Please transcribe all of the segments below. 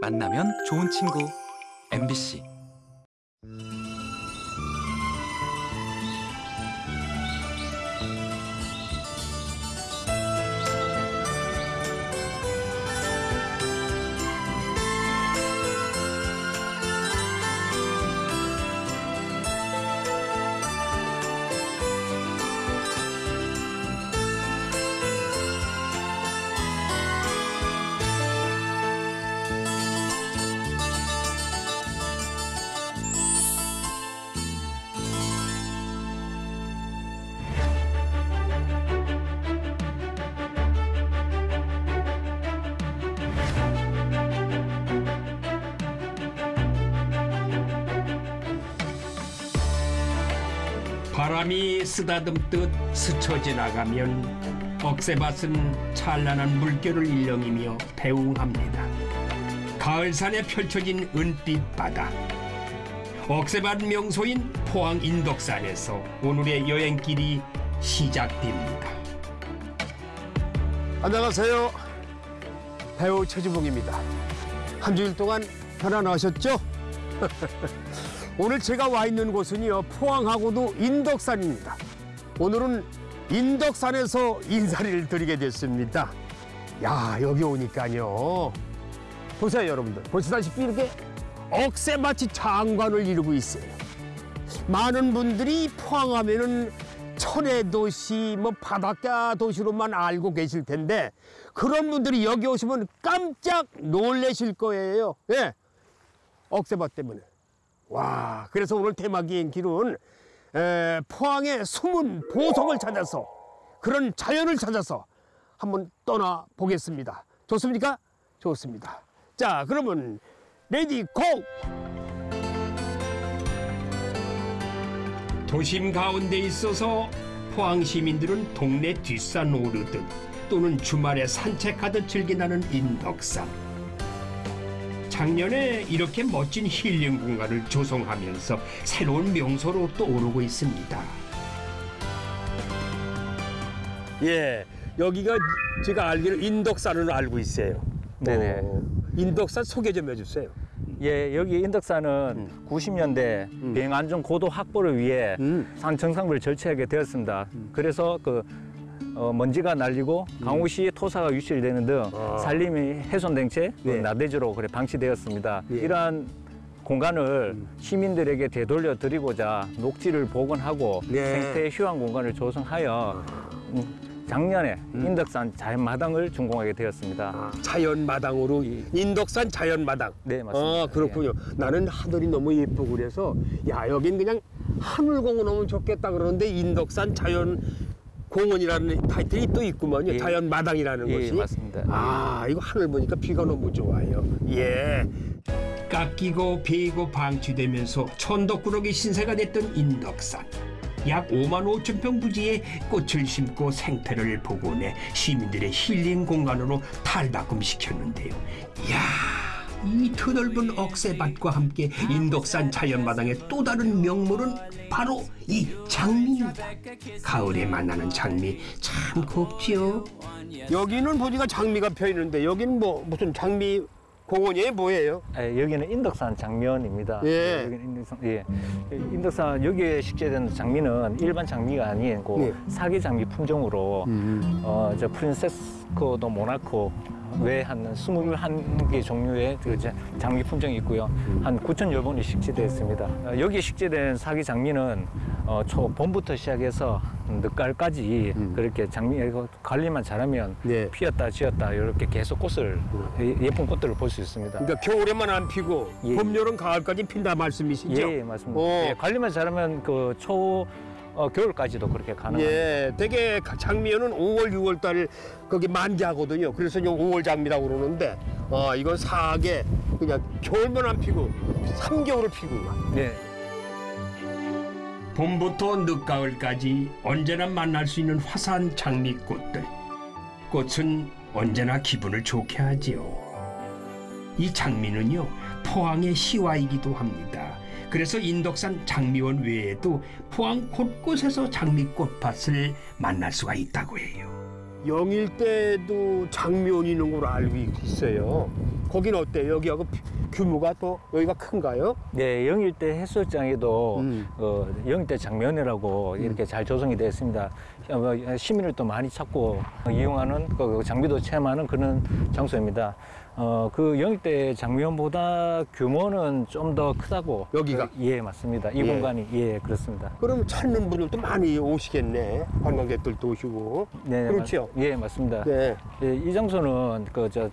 만나면 좋은 친구. MBC 쓰다듬듯 스쳐 지나가면 억새밭은 찬란한 물결을 일렁이며 배웅합니다. 가을산에 펼쳐진 은빛 바다. 억새밭 명소인 포항 인덕산에서 오늘의 여행길이 시작됩니다. 안녕하세요. 배우 최주봉입니다. 한 주일 동안 편안하셨죠? 오늘 제가 와 있는 곳은요, 포항하고도 인덕산입니다. 오늘은 인덕산에서 인사를 드리게 됐습니다. 야, 여기 오니까요. 보세요, 여러분들. 보시다시피 이렇게 억새마치 장관을 이루고 있어요. 많은 분들이 포항하면은 천혜 도시, 뭐 바닷가 도시로만 알고 계실 텐데 그런 분들이 여기 오시면 깜짝 놀라실 거예요. 예, 억새밭 때문에. 와, 그래서 오늘 테마 기행 길은 에, 포항의 숨은 보석을 찾아서 그런 자연을 찾아서 한번 떠나 보겠습니다. 좋습니까? 좋습니다. 자, 그러면 ready go! 도심 가운데 있어서 포항 시민들은 동네 뒷산 오르듯 또는 주말에 산책하듯 즐기나는 인덕산. 작년에 이렇게 멋진 힐링 공간을 조성하면서 새로운 명소로 떠오르고 있습니다. 예, 여기가 제가 알기로 인덕산으로 알고 있어요. 네네. 어, 인덕산 소개 좀 해주세요. 예, 여기 인덕산은 90년대 비행 안전 고도 확보를 위해 음. 산 정상부를 절취하게 되었습니다. 그래서 그 어, 먼지가 날리고 강우시 토사가 유실되는 등 아. 산림이 훼손된 채그 네. 나대주로 그래 방치되었습니다. 예. 이러한 공간을 시민들에게 되돌려 드리고자 녹지를 복원하고 네. 생태 휴양 공간을 조성하여 음, 작년에 인덕산 자연마당을 준공하게 되었습니다. 아, 자연마당으로 인덕산 자연마당. 네, 맞습니다. 아, 그렇군요. 나는 하늘이 너무 예쁘고 그래서 야 여긴 그냥 하늘공원 오면 좋겠다 그러는데 인덕산 자연 공원이라는 타이틀이 또 있구먼요. 예. 자연마당이라는 예, 것이. 맞습니다. 아 이거 하늘 보니까 비가 너무 좋아요. 예. 깎이고 베이고 방치되면서 천덕꾸러기 신세가 됐던 인덕산. 약 5만 5천 평 부지에 꽃을 심고 생태를 복원해 시민들의 힐링 공간으로 탈바꿈시켰는데요. 이야, 이 드넓은 억새밭과 함께 인덕산 자연마당의 또 다른 명물은 바로 이 장미입니다. 가을에 만나는 장미 참 곱지요. 여기는 보니까 장미가 펴 있는데 여기는 뭐 무슨 장미 공원이에요? 뭐예요? 예, 여기는 인덕산 장면입니다. 예. 여기는 인덕산, 예. 인덕산 여기에 식재된 장미는 일반 장미가 아니고 예. 사계 장미 품종으로 음. 어, 저 프린세스코도 모나코 외한 21개 종류의 그 자- 장미 품종이 있고요. 한 9천여 번이 식재되었습니다. 어, 여기에 식재된 사기 장미는 어, 초 봄부터 시작해서 늦가을까지 그렇게 장미 관리만 잘하면 네. 피었다 지었다 이렇게 계속 꽃을 예- 예쁜 꽃들을 볼 수 있습니다. 그러니까 겨울에만 안 피고 예. 봄, 여름, 가을까지 핀다 말씀이시죠? 예, 맞습니다. 어. 예, 관리만 잘하면 그 초 어, 겨울까지도 그렇게 가능합니다. 예, 되게 장미연은 5월, 6월 달 거기 만개하거든요. 그래서 이제 5월 장미라고 그러는데, 어, 이건 사계 그냥 겨울만 안 피고 3개월을 피고. 네. 봄부터 늦가을까지 언제나 만날 수 있는 화사한 장미꽃들. 꽃은 언제나 기분을 좋게 하지요. 이 장미는요, 포항의 시와이기도 합니다. 그래서 인덕산 장미원 외에도 포항 곳곳에서 장미꽃밭을 만날 수가 있다고 해요. 영일 때도 장미원이 있는 걸로 알고 있어요. 거기는 어때요? 여기하고 피- 규모가 또 여기가 큰가요? 네, 영일대 해수욕장에도 음. 어, 영일대 장면이라고 이렇게 잘 조성이 되어 있습니다. 어, 시민을 또 많이 찾고 이용하는 그 장비도 체험하는 그런 장소입니다. 어, 그 영일대 장면보다 규모는 좀 더 크다고. 여기가? 어, 예, 맞습니다. 이 예. 공간이 예, 그렇습니다. 그럼 찾는 분들도 많이 오시겠네. 관광객들도 오시고. 네, 그렇죠? 맞- 예, 맞습니다. 네. 예, 이 장소는 그저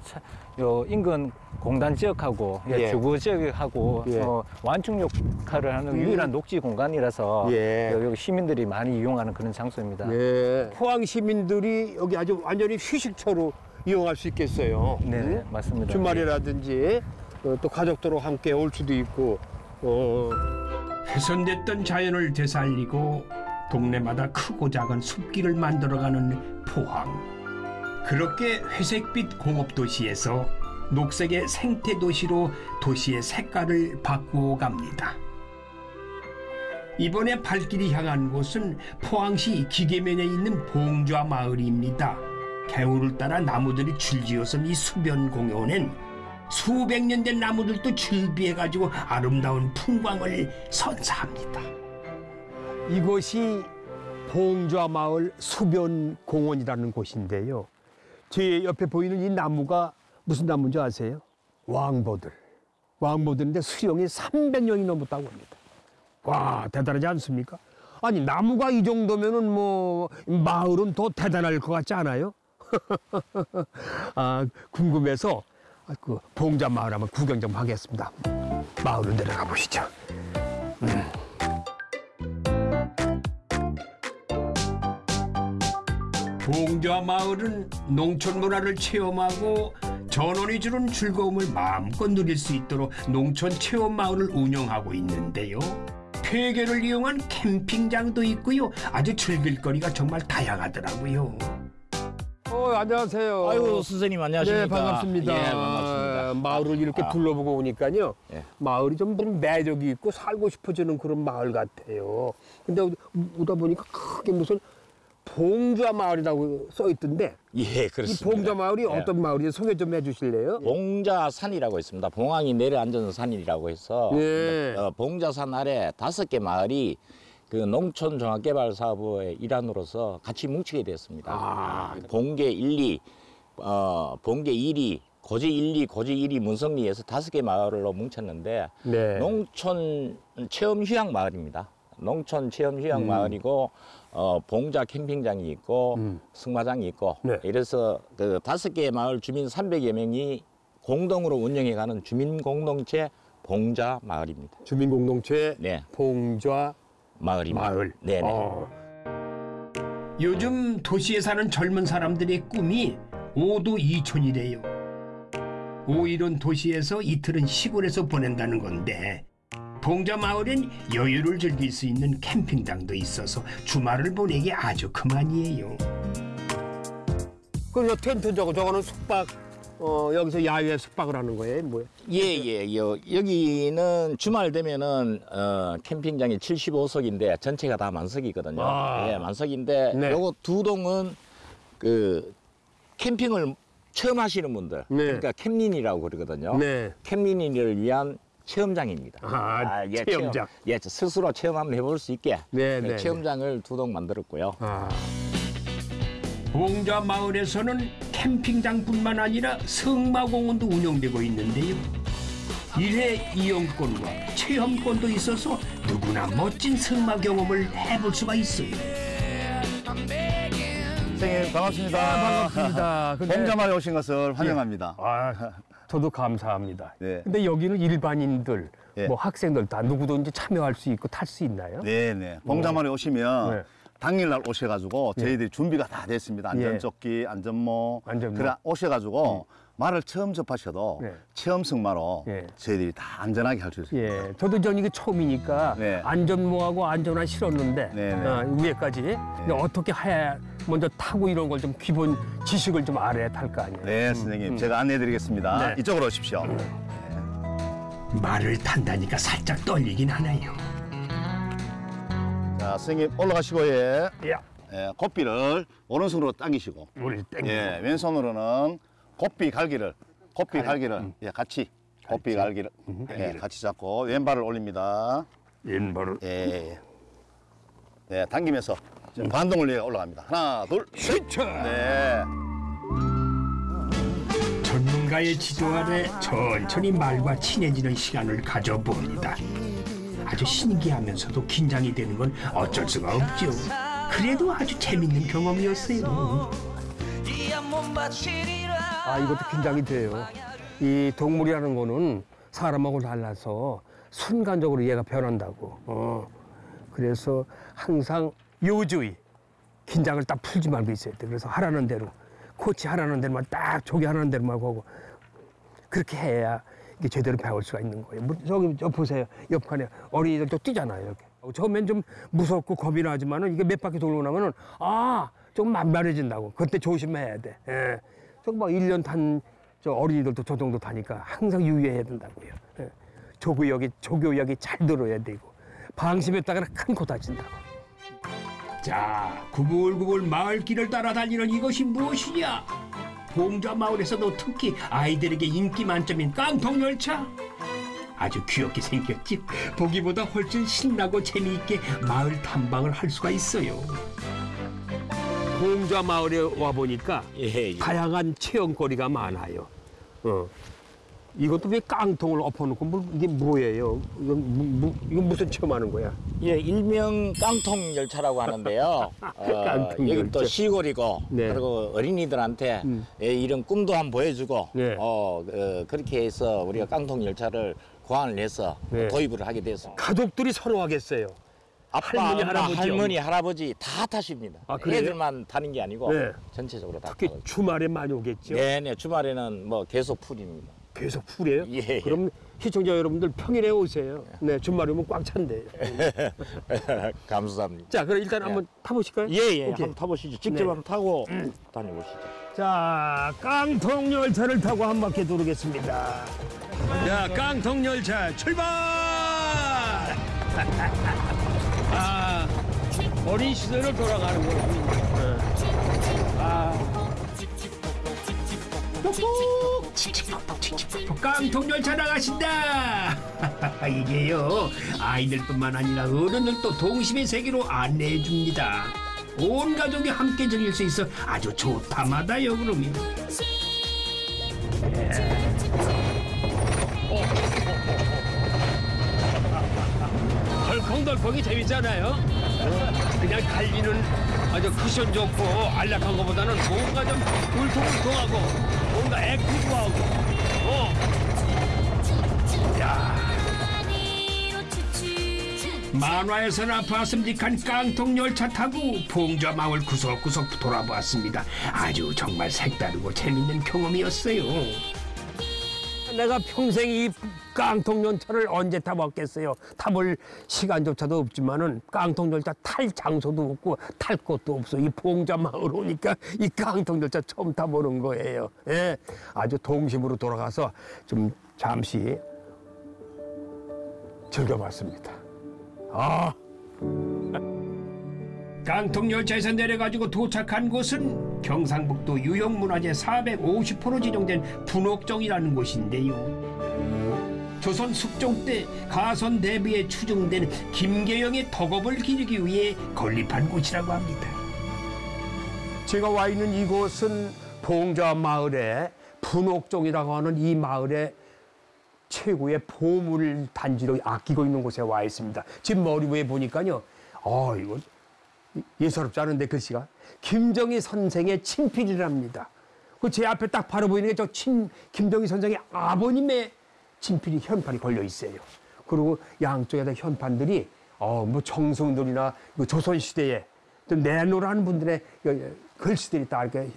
요 인근 공단 지역하고 예, 예. 주거 지역하고 예. 어, 완충 역할을 하는 음. 유일한 녹지 공간이라서 예. 여기 시민들이 많이 이용하는 그런 장소입니다. 네. 포항 시민들이 여기 아주 완전히 휴식처로 이용할 수 있겠어요. 네, 응? 맞습니다. 주말이라든지 어, 또 가족들하고 함께 올 수도 있고. 어, 훼손됐던 자연을 되살리고 동네마다 크고 작은 숲길을 만들어가는 포항. 그렇게 회색빛 공업도시에서 녹색의 생태도시로 도시의 색깔을 바꾸어 갑니다. 이번에 발길이 향한 곳은 포항시 기계면에 있는 봉좌 마을입니다. 개울을 따라 나무들이 줄지어선 이 수변 공원엔 수백 년 된 나무들도 즐비해가지고 아름다운 풍광을 선사합니다. 이곳이 봉좌 마을 수변 공원이라는 곳인데요. 제 옆에 보이는 이 나무가 무슨 나무인지 아세요? 왕보들. 왕보들인데 수령이 300년이 넘었다고 합니다. 와, 대단하지 않습니까? 아니, 나무가 이 정도면은 뭐 마을은 더 대단할 것 같지 않아요? 아, 궁금해서 그 봉자 마을 한번 구경 좀 하겠습니다. 마을로 내려가 보시죠. 봉좌 마을은 농촌 문화를 체험하고 전원이 주는 즐거움을 마음껏 누릴 수 있도록 농촌 체험 마을을 운영하고 있는데요. 폐교를 이용한 캠핑장도 있고요. 아주 즐길 거리가 정말 다양하더라고요. 어, 안녕하세요. 아이고 선생님 안녕하십니까? 네, 반갑습니다. 예, 반갑습니다. 마을을 이렇게 아. 둘러보고 오니까요. 예. 마을이 좀 매력이 있고 살고 싶어지는 그런 마을 같아요. 근데 오- 오다 보니까 크게 무슨 봉좌 마을이라고 써 있던데 예, 이 그렇습니다. 봉좌 마을이 예. 어떤 마을인지 소개 좀 해주실래요? 봉자산이라고 있습니다. 봉황이 내려앉은 산이라고 해서 예. 어, 봉자산 아래 다섯 개 마을이 그 농촌 종합개발 사업의 일환으로서 같이 뭉치게 되었습니다. 아. 봉계 1, 2, 어, 봉계 1, 2, 고지 1, 2, 고지 1, 2 문성리에서 다섯 개 마을로 뭉쳤는데 네. 농촌 체험 휴양 마을입니다. 농촌 체험 휴양 음. 마을이고 어, 봉자 캠핑장이 있고 음. 승마장이 있고 네. 이래서 그 다섯 개의 마을 주민 300여 명이 공동으로 운영해가는 주민 공동체 봉자 마을입니다. 주민 공동체 네, 봉좌 마을입니다. 마을. 네, 네. 어. 요즘 도시에 사는 젊은 사람들의 꿈이 오도 이촌이래요. 오일은 도시에서 이틀은 시골에서 보낸다는 건데 봉자 마을엔 여유를 즐길 수 있는 캠핑장도 있어서 주말을 보내기 아주 그만이에요. 그럼 저 텐트 저거 저거는 숙박 어, 여기서 야외 숙박을 하는 거예요? 뭐예요? 예, 예, 여, 여기는 주말 되면은 어, 캠핑장이 75석인데 전체가 다 만석이거든요. 아. 예, 만석인데 네. 요거 두 동은 그 캠핑을 처음 하시는 분들, 네. 그러니까 캠린이라고 그러거든요. 네. 캠린이를 위한 체험장입니다. 아, 예, 체험장. 체험, 예, 스스로 체험 한번 해볼 수 있게 네, 그 네, 체험장을 두 동 만들었고요. 아. 봉자 마을에서는 캠핑장뿐만 아니라 승마공원도 운영되고 있는데요. 일회 이용권과 체험권도 있어서 누구나 멋진 승마 경험을 해볼 수가 있어요. 선생님 반갑습니다. 반갑습니다. 근데- 봉자마을에 오신 것을 환영합니다. 아, 저도 감사합니다. 네. 근데 여기는 일반인들, 네. 뭐 학생들 다 누구든지 참여할 수 있고 탈 수 있나요? 네네. 봉자마을에 오시면 네. 당일날 오셔가지고 저희들이 준비가 다 됐습니다. 예. 안전조끼, 안전모. 안전모. 그래 오셔가지고 말을 처음 접하셔도 네. 체험 승마로 예. 저희들이 다 안전하게 할 수 있습니다. 예, 저도 전 이게 처음이니까 네. 안전모하고 안전화 실었는데 네, 네. 어, 위에까지 근데 어떻게 해 먼저 타고 이런 걸 좀 기본 지식을 좀 알아야 탈 거 아니에요. 네, 선생님 제가 안내해드리겠습니다. 네. 이쪽으로 오십시오. 말을 탄다니까 살짝 떨리긴 하네요. 자, 선생님 올라가시고 예, 야, 예, 고삐를 오른손으로 당기시고 우리 땡. 예, 왼손으로는 고삐 갈기를 고삐 갈 기를 예, 같이 고삐 갈기를 예, 같이 잡고 왼발을 올립니다. 왼발을 예. 네, 당기면서 지금 반동을 위해 올라갑니다. 하나, 둘, 슈처. 네. 전문가의 지도 아래 천천히 말과 친해지는 시간을 가져봅니다. 아주 신기하면서도 긴장이 되는 건 어쩔 수가 없죠. 그래도 아주 재밌는 경험이었어요. 아 이것도 긴장이 돼요. 이 동물이라는 거는 사람하고 달라서 순간적으로 얘가 변한다고. 어. 그래서 항상 요주의 긴장을 딱 풀지 말고 있어야 돼. 그래서 하라는 대로 코치 하라는 대로만 딱 조기 하라는 대로만 하고 그렇게 해야 이게 제대로 배울 수가 있는 거예요. 뭐, 저기 저 보세요. 옆칸에 어린이들도 뛰잖아요. 이렇게. 처음엔 좀 무섭고 겁이 나지만은 이게 몇 바퀴 돌고 나면은 아, 좀 만만해진다고. 그때 조심해야 돼. 예. 저막 1년 탄 저 어린이들도 저 정도 타니까 항상 유의해야 된다고요. 예. 조교역이 조교역이 잘 들어야 되고 방심했다가 큰코 다친다고. 자, 구불구불 마을 길을 따라 달리는 이것이 무엇이냐? 봉좌 마을에서도 특히 아이들에게 인기 만점인 깡통 열차. 아주 귀엽게 생겼지. 보기보다 훨씬 신나고 재미있게 마을 탐방을 할 수가 있어요. 공좌 마을에 와 보니까 예, 예. 다양한 체험거리가 많아요. 어. 이것도 왜 깡통을 엎어놓고 뭐, 이게 뭐예요? 이건, 무, 무, 이건 무슨 체험하는 거야? 예, 일명 깡통 열차라고 하는데요. 어, 깡통 여기 열차. 또 시골이고 네. 그리고 어린이들한테 음. 예, 이런 꿈도 한번 보여주고 네. 어, 어, 그렇게 해서 우리가 깡통 열차를 고안을 해서 네. 도입을 하게 됐습니다. 가족들이 선호하겠어요. 아빠, 할머니, 엄마, 할아버지, 할머니, 할아버지 다 타십니다. 아, 그래요? 애들만 타는 게 아니고 네. 전체적으로 다 특히 타고. 주말에 많이 오겠죠. 네네 주말에는 뭐 계속 풀입니다. 계속 풀이에요. 예. 그럼 시청자 여러분들 평일에 오세요. 네, 주말에 오면 꽉 찬대요. 감사합니다. 자, 그럼 일단 한번 타보실까요? 예예 오케이. 한번 타보시죠. 직접 네. 한번 타고 다녀보시죠. 자, 깡통 열차를 타고 한 바퀴 돌겠습니다. 자, 깡통 열차 출발! 아, 어린 시절을 돌아가는 거예요. 아, 깡통 열차 나가신다. 이게요 아이들뿐만 아니라 어른들도 동심의 세계로 안내해 줍니다. 온 가족이 함께 즐길 수 있어 아주 좋다마다요 그러면. 덜 컹덜컹이 재밌잖아요. 그냥 달리는 아주 쿠션 좋고 안락한 것보다는 뭔가 좀 울퉁불퉁하고 뭔가 액티브하고 어. 만화에서나 봤음직한 깡통 열차 타고 봉좌 마을 구석구석 돌아보았습니다. 아주 정말 색다르고 재밌는 경험이었어요. 내가 평생 이 깡통 열차를 언제 타봤겠어요. 타볼 시간조차도 없지만은 깡통 열차 탈 장소도 없고 탈 곳도 없어. 이 봉자 마을 오니까 이 깡통 열차 처음 타보는 거예요. 예, 아주 동심으로 돌아가서 좀 잠시 즐겨봤습니다. 아. 깡통 열차에서 내려가지고 도착한 곳은 경상북도 유형문화재 450호로 지정된 분옥정이라는 곳인데요. 조선 숙종 때 가선 대비에 추정된 김계영의 덕업을 기리기 위해 건립한 곳이라고 합니다. 제가 와 있는 이곳은 봉자 마을의 분옥종이라고 하는 이 마을의 최고의 보물 단지로 아끼고 있는 곳에 와 있습니다. 지금 머리 위에 보니까요. 아, 이거 예사롭지 않은데 글씨가 김정희 선생의 친필이랍니다. 그 제 앞에 딱 바로 보이는 게저친 김정희 선생의 아버님의 친필이 현판이 걸려 있어요. 그리고 양쪽에다 현판들이 어 뭐 정성들이나 그 조선 시대에 좀 내노라는 분들의 그 글씨들이 다 이렇게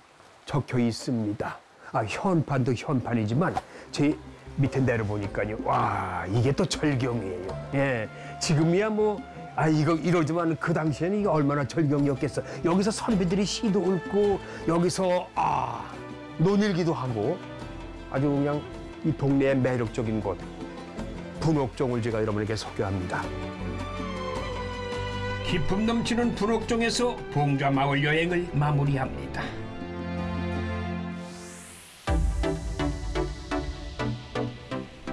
적혀 있습니다. 아 현판도 현판이지만 제 밑에 내려보니까요. 와 이게 또 절경이에요. 예, 지금이야 뭐. 아 이거 이러지만 그 당시에는 이게 얼마나 절경이었겠어. 여기서 선비들이 시도 읊고 여기서 아 논일기도 하고 아주 그냥 이 동네의 매력적인 곳 분옥종을 제가 여러분에게 소개합니다. 기품 넘치는 분옥정에서 봉좌 마을 여행을 마무리합니다.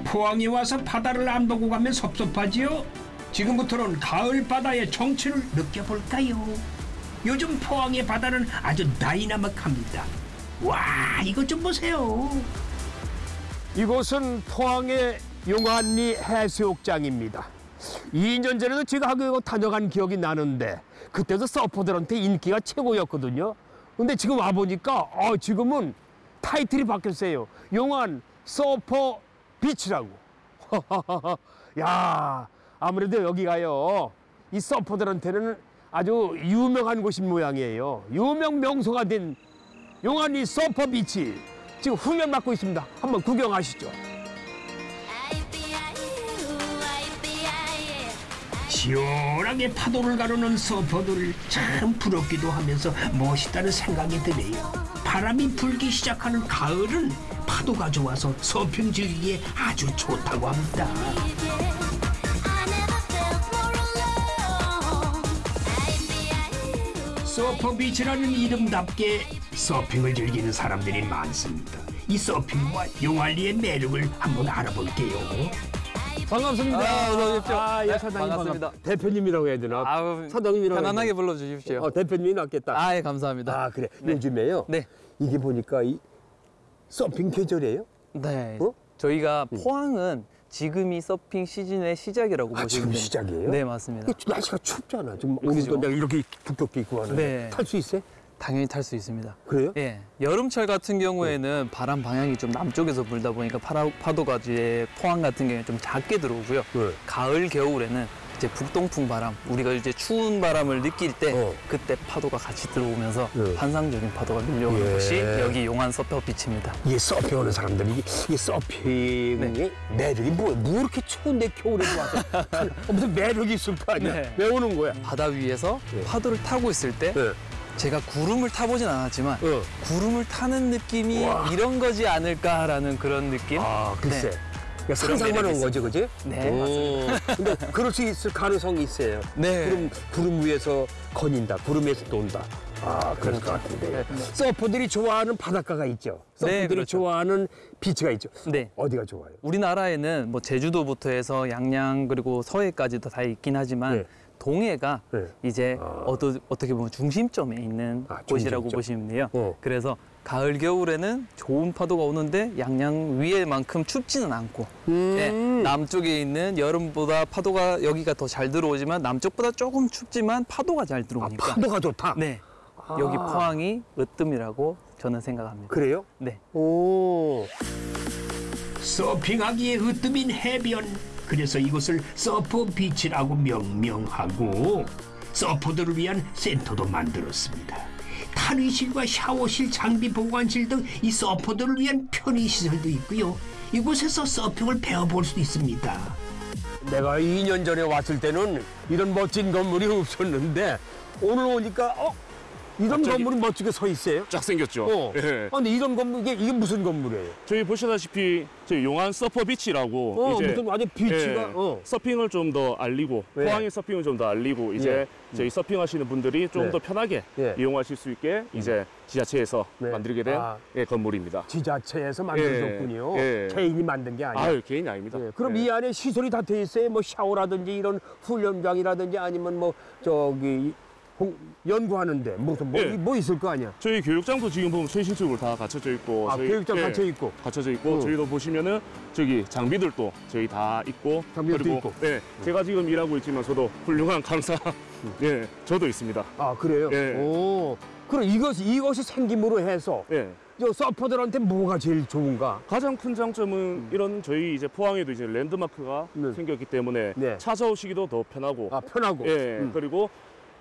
포항에 와서 바다를 안 보고 가면 섭섭하지요? 지금부터는 가을 바다의 정취를 느껴볼까요? 요즘 포항의 바다는 아주 다이나믹합니다. 와, 이것 좀 보세요. 이곳은 포항의 용안리 해수욕장입니다. 2년 전에도 제가 하고 다녀간 기억이 나는데 그때도 서퍼들한테 인기가 최고였거든요. 근데 지금 와보니까 어, 지금은 타이틀이 바뀌었어요. 용안 서퍼 비치라고. 야 아무래도 여기가요. 이 서퍼들한테는 아주 유명한 곳인 모양이에요. 유명 명소가 된 용안리 서퍼 비치. 지금 훈련 받고 있습니다. 한번 구경하시죠. 시원하게 파도를 가르는 서퍼들 참 부럽기도 하면서 멋있다는 생각이 드네요. 바람이 불기 시작하는 가을은 파도가 좋아서 서핑 즐기기에 아주 좋다고 합니다. 서퍼 비치라는 이름답게 서핑을 즐기는 사람들이 많습니다. 이 서핑과 용알리의 매력을 한번 알아볼게요. 반갑습니다. 아, 어서 오십시오. 아, 예, 네, 사장님 반갑습니다. 반갑- 대표님이라고 해야 되나? 아우, 사장님이라고 편안하게? 불러주십시오. 어, 대표님이 낫겠다. 아, 예, 감사합니다. 아, 그래. 네. 요즘에요. 네. 이게 보니까 이 서핑 계절이에요? 네. 어? 저희가 포항은 지금이 서핑 시즌의 시작이라고 아, 보시면 지금 됩니다. 시작이에요? 네, 맞습니다. 날씨가 춥잖아. 지금. 오늘도 내가 이렇게 두껍게 입고 하는데 네. 탈수 있어요? 당연히 탈 수 있습니다. 그래요? 예. 여름철 같은 경우에는 바람 방향이 좀 남쪽에서 불다 보니까 파라, 파도가 이제 포항 같은 경우에 좀 작게 들어오고요. 네. 가을, 겨울에는 이제 북동풍 바람, 우리가 이제 추운 바람을 느낄 때 어. 그때 파도가 같이 들어오면서 네. 환상적인 파도가 밀려오는 예. 곳이 여기 용안 서퍼 비치입니다. 이게 서핑하는 사람들이 이게, 이게 서핑의 네. 매력이 뭐야? 뭐 이렇게 추운데 겨울에도 와서 어, 무슨 매력이 있을 거 아니야? 네. 왜 오는 거야? 바다 위에서 네. 파도를 타고 있을 때 네. 제가 구름을 타보진 않았지만 어. 구름을 타는 느낌이 와. 이런 거지 않을까라는 그런 느낌? 아, 글쎄. 네. 그러니까 상상만 한 거지, 그지? 네, 맞습니다. 근데 그럴 수 있을 가능성이 있어요. 네. 구름, 구름 위에서 거닌다. 구름 위에서 돈다. 아, 그럴 것 같은데. 서퍼들이 좋아하는 바닷가가 있죠. 서퍼들이 네, 그렇죠. 좋아하는 비치가 있죠. 네. 어디가 좋아요? 우리나라에는 뭐 제주도부터 해서 양양 그리고 서해까지도 다 있긴 하지만 네. 동해가 네. 이제 아. 어떠, 어떻게 보면 중심점에 있는 아, 곳이라고 중심점. 보시면 돼요. 어. 그래서 가을 겨울에는 좋은 파도가 오는데 양양 위에만큼 춥지는 않고 예, 남쪽에 있는 여름보다 파도가 여기가 더 잘 들어오지만 남쪽보다 조금 춥지만 파도가 잘 아, 들어오니까 파도가 좋다. 네 아. 여기 포항이 으뜸이라고 저는 생각합니다. 그래요? 네. 오. 서핑하기에 으뜸인 해변 그래서 이곳을 서퍼 비치라고 명명하고 서퍼들을 위한 센터도 만들었습니다. 탈의실과 샤워실, 장비 보관실 등 이 서퍼들을 위한 편의시설도 있고요. 이곳에서 서핑을 배워볼 수도 있습니다. 내가 2년 전에 왔을 때는 이런 멋진 건물이 없었는데 오늘 오니까 어? 이런 갑자기- 건물이 멋지게 서 있어요? 쫙 생겼죠. 어. 예. 아, 근데 이런 건물 이게, 이게 무슨 건물이에요? 저희 보시다시피 저희 용안 서퍼 비치라고 어, 이제 무슨 완전 비치가 예, 어. 서핑을 좀 더 알리고 네. 포항의 서핑을 좀 더 알리고 이제 저희 서핑하시는 분들이 좀 네. 더 편하게 예. 이용하실 수 있게 이제 지자체에서 네. 만들게 된 아. 예, 건물입니다. 지자체에서. 예. 개인이 만든 게 아니야. 아유 개인이 아닙니다. 예, 그럼 예. 이 안에 시설이 다 돼 있어요? 뭐 샤워라든지 이런 훈련장이라든지 아니면 뭐 저기 공- 연구하는데 무슨 뭐, 예. 뭐 있을 거 아니야? 저희 교육장도 지금 보면 최신식으로 다 갖춰져 있고 아, 저희- 교육장 예, 갖춰 있고. 갖춰져 있고 어. 저희도 보시면은 저기 장비들도 저희 다 있고 장비들도 그리고 있고. 네 제가 지금 일하고 있지만서도 훌륭한 강사 예 저도 있습니다. 아 그래요? 예. 오. 그럼 이것 이것이 생김으로 해서 예. 저 서퍼들한테 뭐가 제일 좋은가? 가장 큰 장점은 이런 저희 이제 포항에도 이제 랜드마크가 네. 생겼기 때문에 네. 찾아오시기도 더 편하고 아 편하고. 예 음. 그리고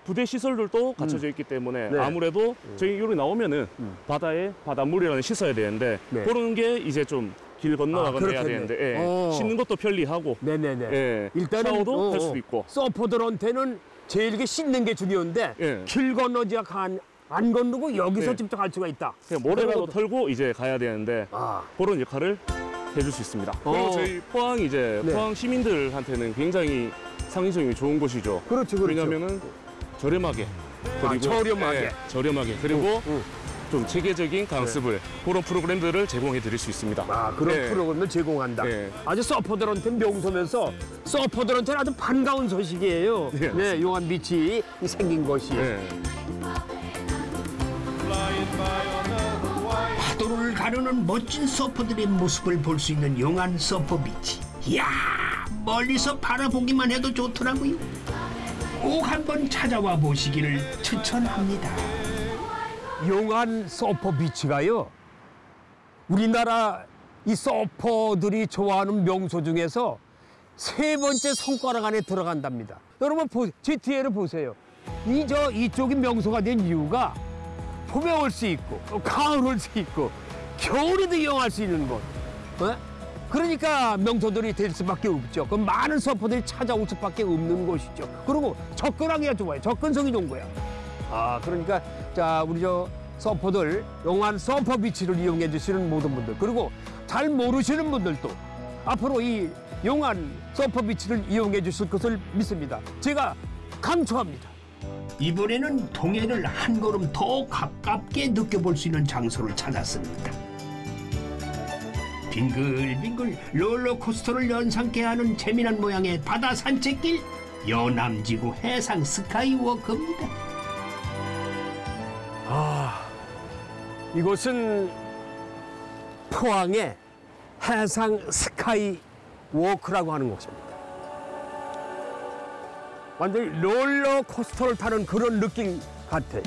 부대 시설들도 갖춰져 있기 때문에 네. 아무래도 저희 여기 나오면은 음. 바다에 바닷물이라는 씻어야 되는데 네. 그런 게 이제 좀길 아, 건너가거나 해야 그렇겠네. 되는데 예. 어. 씻는 것도 편리하고 네네네. 예. 일단은 샤워도 어, 할 어. 수도 있고 서퍼들한테는 제일 게 씻는 게 중요한데 예. 길 건너지 안, 안 건너고 여기서 네. 직접 할 수가 있다. 그냥 모래라도 털고 이제 가야 되는데 아. 그런 역할을 해줄 수 있습니다. 어. 그리고 저희 포항 이제 네. 포항 시민들한테는 굉장히 상징성이 좋은 곳이죠. 그렇죠, 그렇죠. 왜냐하면은 저렴하게 아, 저렴하게. 예, 저렴하게 그리고 응. 좀 체계적인 강습을 그런 프로그램들을 제공해 드릴 수 있습니다. 아 그런 네. 프로그램을 제공한다. 네. 아주 서퍼들한테 명소면서 서퍼들한테는 아주 반가운 소식이에요. 네, 네, 용한 비치 생긴 것이. 네. 파도를 가르는 멋진 서퍼들의 모습을 볼 수 있는 용한 서퍼 비치. 이야, 멀리서 바라보기만 해도 좋더라고요. 꼭 한번 찾아와 보시기를 추천합니다. 용한 서퍼 비치가요. 우리나라 이 서퍼들이 좋아하는 명소 중에서 세 번째 손가락 안에 들어간답니다. 여러분 보, 제 뒤에를 보세요. 이 저 이쪽이 명소가 된 이유가 봄에 올 수 있고 또 가을 올 수 있고 겨울에도 이용할 수 있는 곳. 어? 그러니까 명소들이 될 수밖에 없죠. 그 많은 서퍼들이 찾아올 수밖에 없는 곳이죠. 그리고 접근하기가 좋아요. 접근성이 좋은 거야. 아 그러니까 자 우리 저 서퍼들 용한 서퍼 비치를 이용해 주시는 모든 분들 그리고 잘 모르시는 분들도 앞으로 이 용한 서퍼 비치를 이용해 주실 것을 믿습니다. 제가 강추합니다. 이번에는 동해를 한 걸음 더 가깝게 느껴볼 수 있는 장소를 찾았습니다. 빙글빙글 롤러코스터를 연상케 하는 재미난 모양의 바다 산책길 여남지구 해상 스카이워크입니다. 이곳은 포항의 해상 스카이 워크라고 하는 곳입니다. 완전히 롤러코스터를 타는 그런 느낌 같아요.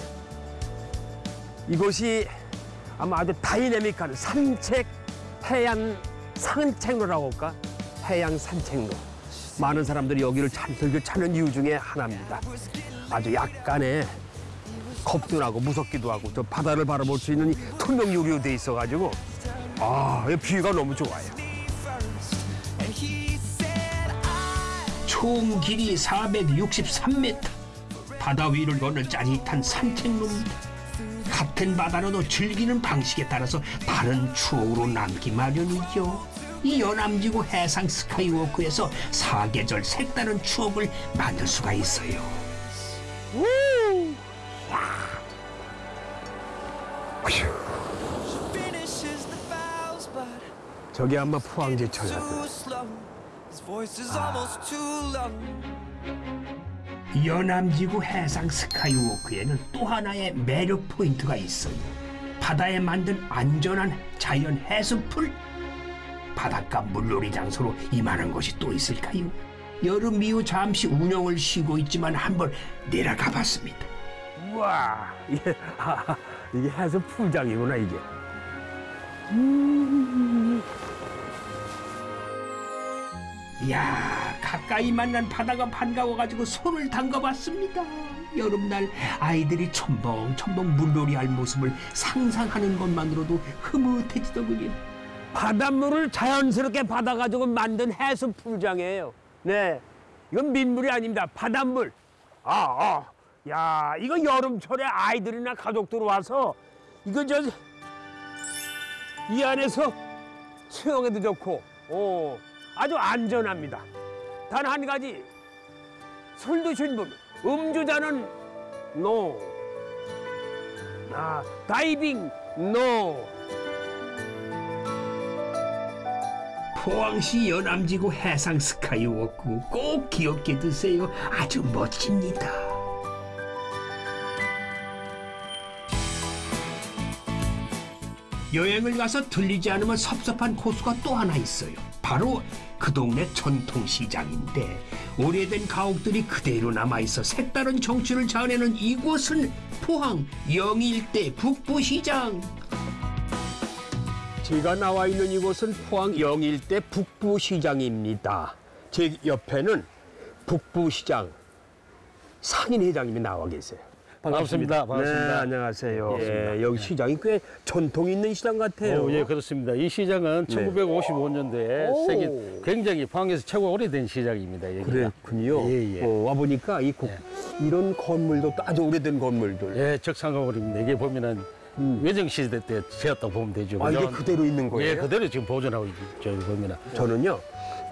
이곳이 아마 아주 다이내믹한 산책 해양 산책로라고 할까? 해양 산책로. 많은 사람들이 여기를 잘 즐겨 찾는 이유 중에 하나입니다. 아주 약간의 겁도 나고 무섭기도 하고 저 바다를 바라볼 수 있는 이 투명 유리로 돼 있어가지고 아, 이 뷰가 너무 좋아요. 총 길이 463m 바다 위를 걷는 짜릿한 산책로입니다. 같은 바다로도 즐기는 방식에 따라서 다른 추억으로 남기 마련이죠. 이 연암지구 해상 스카이워크에서 사계절 색다른 추억을 만들 수가 있어요. 저기 아마 포항제철 같은. 연암지구 해상 스카이워크에는 또 하나의 매력 포인트가 있어요. 바다에 만든 안전한 자연 해수풀. 바닷가 물놀이 장소로 이만한 곳이 또 있을까요? 여름 이후 잠시 운영을 쉬고 있지만 한번 내려가 봤습니다. 우와, 이게, 아, 이게 해서 풀장이구나 이게. 이야 가까이 만난 바다가 반가워가지고 손을 담가봤습니다. 여름날 아이들이 첨벙첨벙 물놀이할 모습을 상상하는 것만으로도 흐뭇해지더군요. 바닷물을 자연스럽게 받아가지고 만든 해수 풀장이에요. 네, 이건 민물이 아닙니다. 바닷물. 아, 아, 야, 이거 여름철에 아이들이나 가족들 와서 이거 저 이 안에서 수영해도 좋고, 어, 아주 안전합니다. 단 한 가지 술 드신 분, 음주자는 no. 아, 다이빙 no. 포항시 여남지구 해상 스카이워크 꼭 기억해 두세요. 아주 멋집니다. 여행을 가서 들리지 않으면 섭섭한 코스가 또 하나 있어요. 바로 그 동네 전통시장인데 오래된 가옥들이 그대로 남아있어 색다른 정취를 자아내는 이곳은 포항 영일대 북부시장. 제가 나와 있는 이곳은 포항 영일대 북부시장입니다. 제 옆에는 북부시장 상인회장님이 나와 계세요. 반갑습니다. 반갑습니다. 네, 안녕하세요. 반갑습니다. 예, 여기 시장이 꽤 전통 있는 시장 같아요. 어, 예, 그렇습니다. 이 시장은 네. 1955년도에 오. 세계 굉장히 포항에서 최고 오래된 시장입니다. 여기가. 그랬군요. 예, 예. 어, 와 보니까 이 고- 이런 건물도 또 아주 오래된 건물들. 예, 적상건물입니다. 이게 보면은 외정 시대 때 지었다고 보면 되죠. 아, 이게? 그대로 있는 거예요? 예, 그대로 지금 보존하고 있죠. 보면은. 저는요,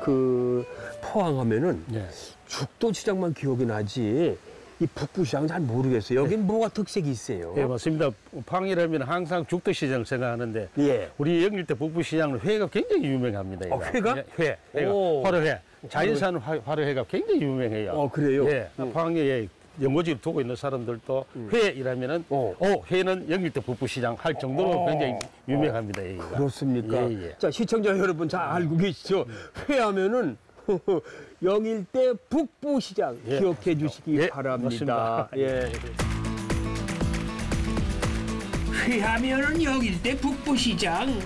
그 포항하면은 예. 죽도 시장만 기억이 나지 이 북부 시장 잘 모르겠어요. 여긴 뭐가 특색이 있어요? 예, 맞습니다. 방이라면 항상 죽도 시장을 생각하는데 예. 우리 영일 대 북부 시장은 회가 굉장히 유명합니다. 어, 회가? 예, 회, 회가. 오. 화로회. 자연산 화- 화로회가 굉장히 유명해요. 어, 그래요? 예, 방에 연고지를 두고 있는 사람들도 회이라면은 어. 어. 회는 영일대 북부시장 할 정도로 굉장히 유명합니다. 여기가. 그렇습니까? 예, 예. 자, 시청자 여러분 잘 알고 계시죠? 회하면은 영일대 북부시장 예. 기억해 주시기 예, 바랍니다. 예. 회하면은 여길대 북부시장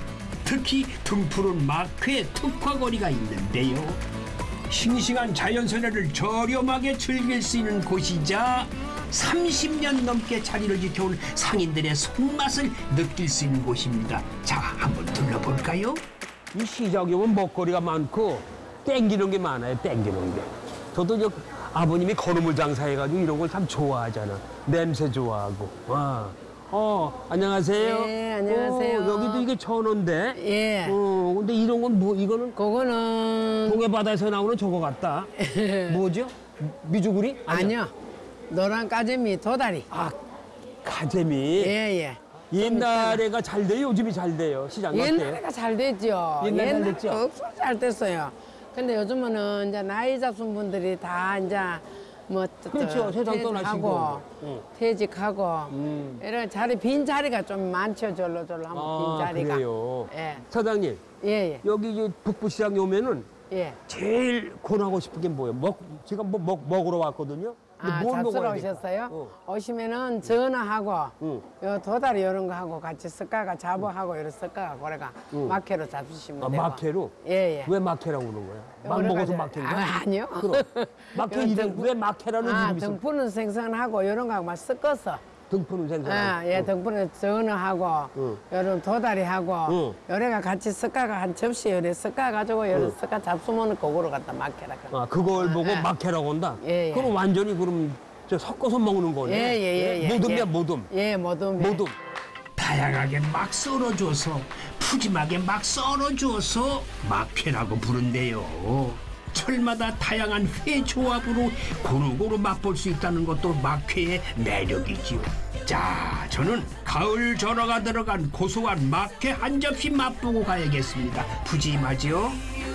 특히 등푸른 막회 특화거리가 있는데요 싱싱한 자연선회를 저렴하게 즐길 수 있는 곳이자 30년 넘게 자리를 지켜온 상인들의 손맛을 느낄 수 있는 곳입니다 자 한번 둘러볼까요? 이 시장에 오면 먹거리가 많고 땡기는 게 많아요. 땡기는 게. 저도 저 아버님이 건어물 장사해가지고 이런 걸 참 좋아하잖아. 냄새 좋아하고. 와. 어, 안녕하세요. 네, 안녕하세요. 어, 여기도 이게 천원데. 예. 어, 근데 이런 건 뭐, 이거는 그거는 동해 바다에서 나오는 저거 같다. 뭐죠? 미주구리? 아니요. 노란 까재미 도다리. 아, 가재미. 예, 예. 옛날에가 잘 돼요? 요즘이 잘 돼요? 시장? 옛날에가 잘 됐죠. 옛날 잘 옛날에 됐죠? 억수로 잘 됐어요. 근데 요즘은 이제 나이 잡순 분들이 다 이제 뭐 그렇죠. 세상 퇴직하고 떠나시고. 응. 퇴직하고 음. 이런 자리 빈 자리가 좀 많죠. 절로 절로 하면 아, 빈 자리가. 그래요. 예, 사장님, 예, 예. 여기 이제 북부시장에 오면은 예. 제일 권하고 싶은 게 뭐예요? 먹, 제가 뭐 먹, 먹으러 왔거든요. 아, 뭘 잡수러 먹어야 될까? 오셨어요? 어. 오시면은 전화하고 응. 요 도다리 이런 거 하고 같이 섞어가 잡어하고 이런 섞어가 그래가 마케로 잡수시면 아, 되고. 마케로? 예, 예. 왜 마케라고 그러는 거야? 막 먹어서 마케인가? 아, 아니요. 그럼. 마케 이런 이름, 등- 왜 마케라는 아, 이름이 있어? 등푸는 생선하고 이런 거하고 막 섞어서. 등푸는 생선. 아, 예, 등푸는 전어하고 응. 요런 도다리하고 응. 요래가 같이 섞어가 한 접시 요래 섞어가지고 요래 섞어 잡수면 그거로 갖다 마케라. 아, 그걸 보고 아. 마케라고 한다? 예, 예. 그럼 완전히 그럼 저 섞어서 먹는 거네. 예, 예, 예, 예. 모듬이야, 예. 모듬. 예, 모둠. 모둠. 다양하게 막 썰어줘서 푸짐하게 막 썰어줘서 막회라고 부른대요. 철마다 다양한 회 조합으로 고루고루 맛볼 수 있다는 것도 막회의 매력이지요. 자, 저는 가을 전어가 들어간 고소한 막회 한 접시 맛보고 가야겠습니다. 푸짐하죠?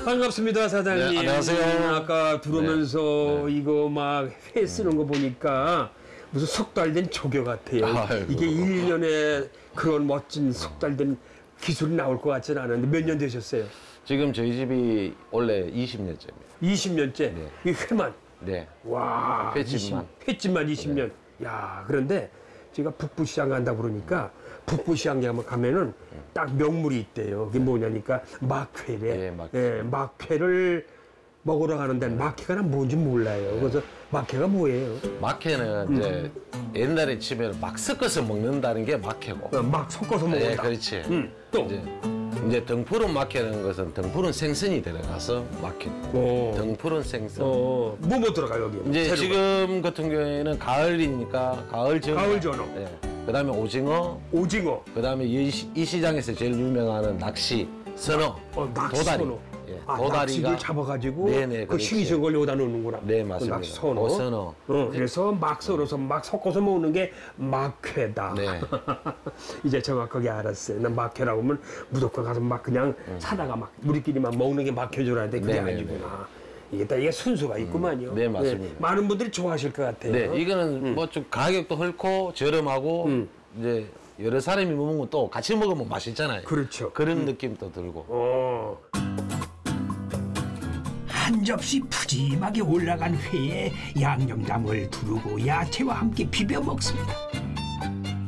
반갑습니다, 사장님. 네, 안녕하세요. 아까 들어오면서 이거 막 회 쓰는 거 보니까 무슨 석달된 조교 같아요. 아이고. 이게 일년에 그런 멋진 석달된 기술이 나올 것 같지는 않은데 몇 년 되셨어요? 지금 저희 집이 원래 20년째입니다. 20년째? 네. 이 회만? 네. 와. 횟집만. 20, 횟집만 20년. 야, 그런데 제가 북부시장 간다 그러니까 북부시장 가면 가면은 딱 명물이 있대요. 그게 뭐냐니까 막회래. 예, 막회. 예, 막회를 먹으러 가는데 막회가 난 뭔지 몰라요. 그래서 막회가 뭐예요? 마케는 이제 옛날에 치면 막 섞어서 먹는다는 게 마케고. 어, 막 섞어서 먹는다. 예, 그렇지. 음, 또. 이제 등푸른 마케는 것은 등푸른 생선이 들어가서 마케. 어. 등푸른 생선. 어, 뭐뭐 들어가 여기? 이제 재료가? 지금 같은 경우에는 가을이니까 가을 전어. 가을 전어. 예. 그다음에 오징어. 오징어. 그다음에 이, 시- 이 시장에서 제일 유명한 낚시, 선어, 어, 낚시 도다리. 선어. 예, 아, 도다리가 잡아가지고 네네, 그. 싱싱한 걸 여기다 넣는구나. 네, 그 맞습니다. 낚시 선어. 그 선어. 어, 그래서 막 썰어서 막 섞어서 먹는 게 막회다. 네. 이제 정확하게 알았어요. 난 막회라고 하면 무조건 가서 막 그냥 사다가 막 우리끼리만 먹는 게 막회 줄 알았는데 그게 음. 네네네. 아니구나. 이게 다 이게 순수가 있구만요. 네, 맞습니다. 많은 분들이 좋아하실 것 같아요. 네, 이거는 뭐좀 가격도 헐고 저렴하고 음. 이제 여러 사람이 먹으면 또 같이 먹으면 맛있잖아요. 그렇죠. 그런 느낌도 들고. 어. 한 접시 푸짐하게 올라간 회에 양념장을 두르고 야채와 함께 비벼 먹습니다.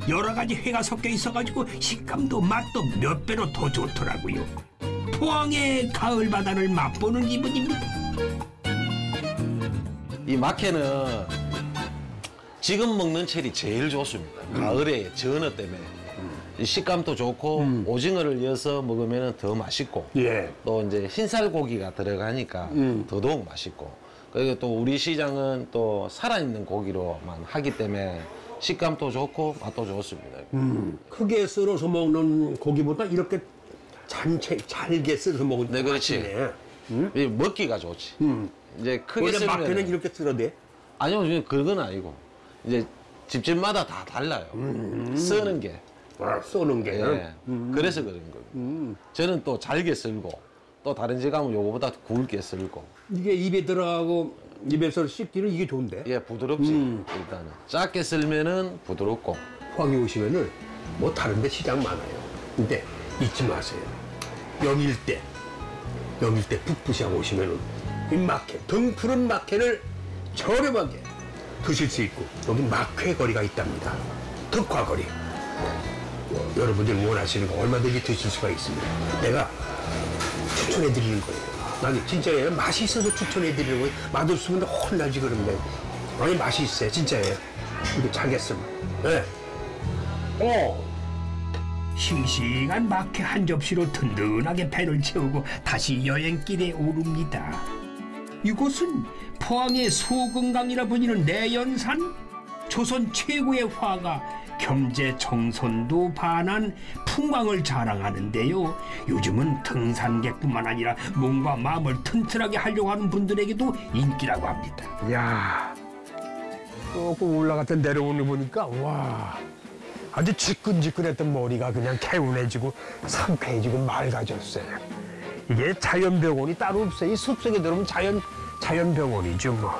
여러 가지 회가 섞여 있어가지고 식감도 맛도 몇 배로 더 좋더라고요. 포항의 가을 바다를 맛보는 기분입니다. 이 마케는 지금 먹는 철이 제일 좋습니다. 가을에 전어 때문에 이 식감도 좋고 오징어를 넣어서 먹으면 더 맛있고 예. 또 이제 흰살 고기가 들어가니까 음. 더더욱 맛있고 그리고 또 우리 시장은 또 살아있는 고기로만 하기 때문에 식감도 좋고 맛도 좋습니다. 음. 크게 썰어서 먹는 고기보다 이렇게 잔채 잘게 썰어서 먹으니까 네, 그렇지. 맛있네. 이 먹기가 좋지. 음. 이제 크게 원래 막회는 이렇게 썰어대? 아니요, 그건 아니고 이제 집집마다 다 달라요. 쓰는 게. 아, 쏘는 게. 예. 그래서 그런 거예요. 저는 또 잘게 썰고 또 다른 집 가면 요거보다 굵게 썰고 이게 입에 들어가고 입에서 씹기는 이게 좋은데. 예 부드럽지 일단은 작게 썰면은 부드럽고 포항에 오시면은 뭐 다른 데 시장 많아요. 근데 잊지 마세요. 영일대, 영일대 북부시장 오시면은 이 마켓, 등 푸른 마켓을 저렴하게 드실 수 있고 여기 막회 거리가 있답니다. 특화거리. 여러분들이 원하시는 거 얼마든지 드실 수가 있습니다. 내가 추천해 드리는 거예요. 나는 진짜예요. 맛이 있어서 추천해 드리는 거예요. 맛없으면 혼나지 그러면. 아니 맛이 있어요. 진짜예요. 이거 잘겠으면. 네. 어. 싱싱한 마케 한 접시로 든든하게 배를 채우고 다시 여행길에 오릅니다. 이곳은 포항의 소금강이라 불리는 내연산 조선 최고의 화가 겸재 정선도 반한 풍광을 자랑하는데요. 요즘은 등산객뿐만 아니라 몸과 마음을 튼튼하게 하려고 하는 분들에게도 인기라고 합니다. 야, 조금 올라갔다 내려오는 거 보니까 와 아주 지끈지끈했던 머리가 그냥 개운해지고 상쾌해지고 맑아졌어요. 이게 자연병원이 따로 없어요. 이 숲속에 들어오면 자연 자연병원이죠 뭐.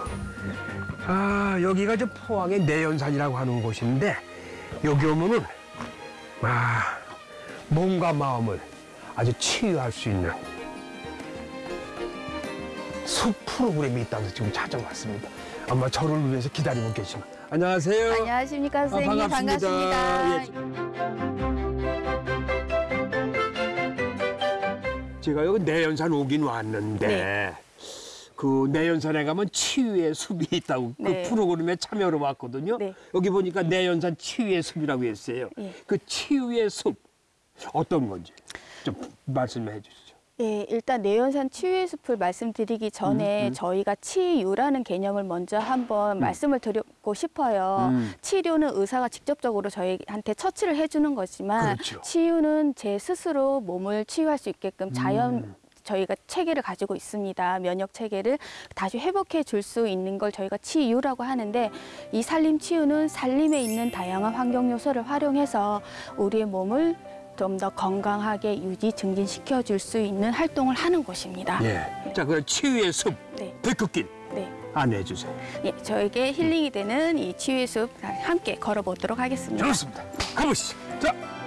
아 여기가 저 포항의 내연산이라고 하는 곳인데 여기 오면은 아 몸과 마음을 아주 치유할 수 있는 숲 프로그램이 있다고 지금 찾아왔습니다. 아마 저를 위해서 기다리고 계시면 안녕하세요. 안녕하십니까 아, 선생님 반갑습니다. 반갑습니다. 제가 여기 내연산 오긴 왔는데 네. 그 내연산에 가면 치유의 숲이 있다고 네. 그 프로그램에 참여를 왔거든요. 네. 여기 보니까 내연산 치유의 숲이라고 했어요. 예. 그 치유의 숲 어떤 건지 좀 말씀해 주시죠. 네, 일단 내연산 치유의 숲을 말씀드리기 전에 음, 음. 저희가 치유라는 개념을 먼저 한번 말씀을 드리고 싶어요. 음. 치료는 의사가 직접적으로 저희한테 처치를 해주는 거지만 그렇죠. 치유는 제 스스로 몸을 치유할 수 있게끔 자연 음. 저희가 체계를 가지고 있습니다. 면역 체계를 다시 회복해 줄 수 있는 걸 저희가 치유라고 하는데 이 살림 치유는 살림에 있는 다양한 환경 요소를 활용해서 우리의 몸을 좀더 건강하게 유지 증진시켜 줄 수 있는 활동을 하는 곳입니다. 예. 자, 그 치유의 숲 네. 백극길 네. 안내해 주세요. 예, 저에게 힐링이 되는 이 치유의 숲 함께 걸어보도록 하겠습니다. 좋습니다. 가보시죠. 자.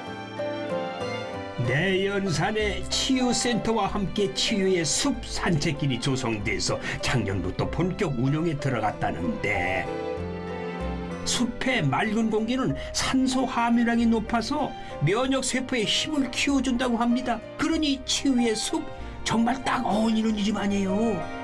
내연산의 치유센터와 함께 치유의 숲 산책길이 조성돼서 작년부터 본격 운영에 들어갔다는데 숲의 맑은 공기는 산소 함유량이 높아서 면역 세포의 힘을 키워준다고 합니다. 그러니 치유의 숲 정말 딱 어울리는 이름 아니에요.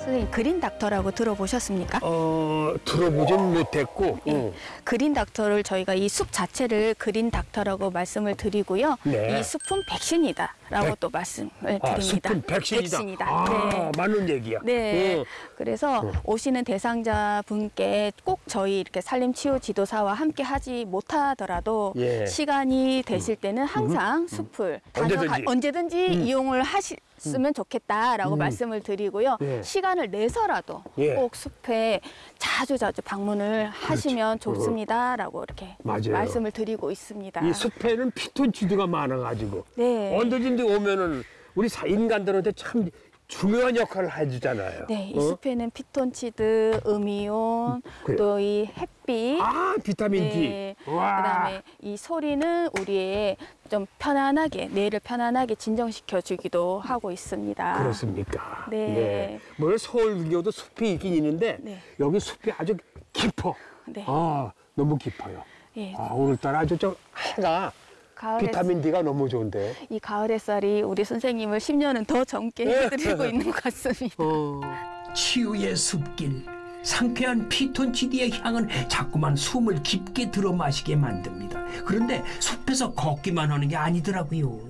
선생님 그린 닥터라고 들어보셨습니까? 어 들어보진 못했고. 예. 그린 닥터를 저희가 이 숲 자체를 그린 닥터라고 말씀을 드리고요. 네. 이 숲은 백신이다 라고 백- 또 말씀을 아, 드립니다. 숲은 백신이다. 백신이다. 아, 네. 맞는 얘기야. 네. 어. 그래서 어. 오시는 대상자 분께 꼭 저희 이렇게 살림 치유 지도사와 함께 하지 못하더라도 예. 시간이 되실 때는 항상 숲을 언제든지. 다녀가- 언제든지 음. 이용을 하시 면 좋겠다라고 음. 말씀을 드리고요. 예. 시간을 내서라도 예. 꼭 숲에 자주 자주 방문을 하시면 좋습니다라고 이렇게 맞아요. 말씀을 드리고 있습니다. 이 숲에는 피톤치드가 많아가지고 네. 언제든지 오면은 우리 사- 인간들한테 참 중요한 역할을 해주잖아요. 네, 이 어? 숲에는 피톤치드, 음이온, 그래요. 또이 햇빛, 아 비타민 네. D. 와. 그다음에 이 소리는 우리의 좀 편안하게 뇌를 편안하게 진정시켜 주기도 하고 있습니다. 그렇습니까? 네. 뭐 서울 근교도 숲이 있긴 있는데 네. 여기 숲이 아주 깊어. 네. 아 너무 깊어요. 예. 아 오늘따라 아주 좀 해가 가을 비타민 D가 너무 좋은데. 이 가을 햇살이 우리 선생님을 10년은 더 젊게 네. 해드리고 있는 것 같습니다. 어. 치유의 숲길. 상쾌한 피톤치드의 향은 자꾸만 숨을 깊게 들어 마시게 만듭니다. 그런데 숲에서 걷기만 하는 게 아니더라고요.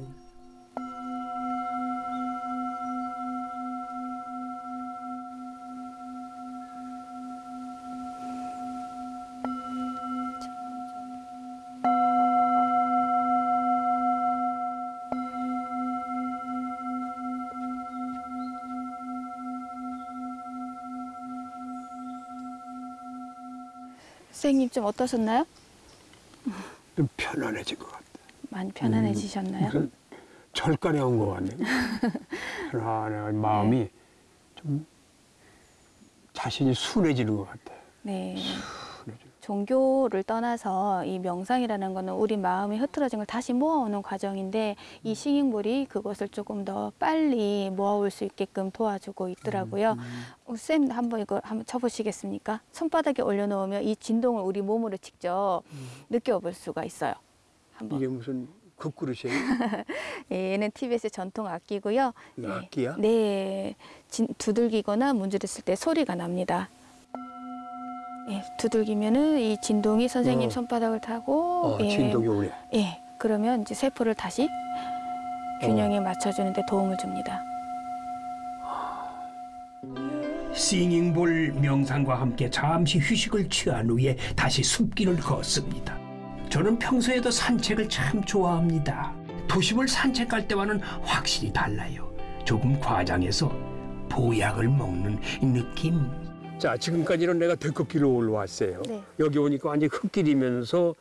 좀 어떠셨나요? 좀 편안해진 것 같아요. 많이 편안해지셨나요? 무슨 절간에 온 것 같네요. 편안해 마음이 좀 자신이 순해지는 것 같아요. 네. 종교를 떠나서 이 명상이라는 거는 우리 마음이 흐트러진 걸 다시 모아오는 과정인데 이 식인물이 그것을 조금 더 빨리 모아올 수 있게끔 도와주고 있더라고요. 어, 쌤 한번 이거 한번 쳐보시겠습니까? 손바닥에 올려놓으면 이 진동을 우리 몸으로 직접 느껴볼 수가 있어요. 한번. 이게 무슨 국그릇이에요? 예, 얘는 TBS의 전통 악기고요. 예. 악기야? 네, 진, 두들기거나 문지르을 때 소리가 납니다. 예, 두들기면은 이 진동이 선생님 어. 손바닥을 타고 어, 예, 진동이 오네. 예, 그러면 이제 세포를 다시 균형에 맞춰주는 데 도움을 줍니다. 싱잉볼 명상과 함께 잠시 휴식을 취한 후에 다시 숲길을 걷습니다. 저는 평소에도 산책을 참 좋아합니다. 도심을 산책할 때와는 확실히 달라요. 조금 과장해서 보약을 먹는 이 느낌. 자, 지금까지는 내가 데크길로 올라왔어요. 네. 여기 오니까 완전 흙길이면서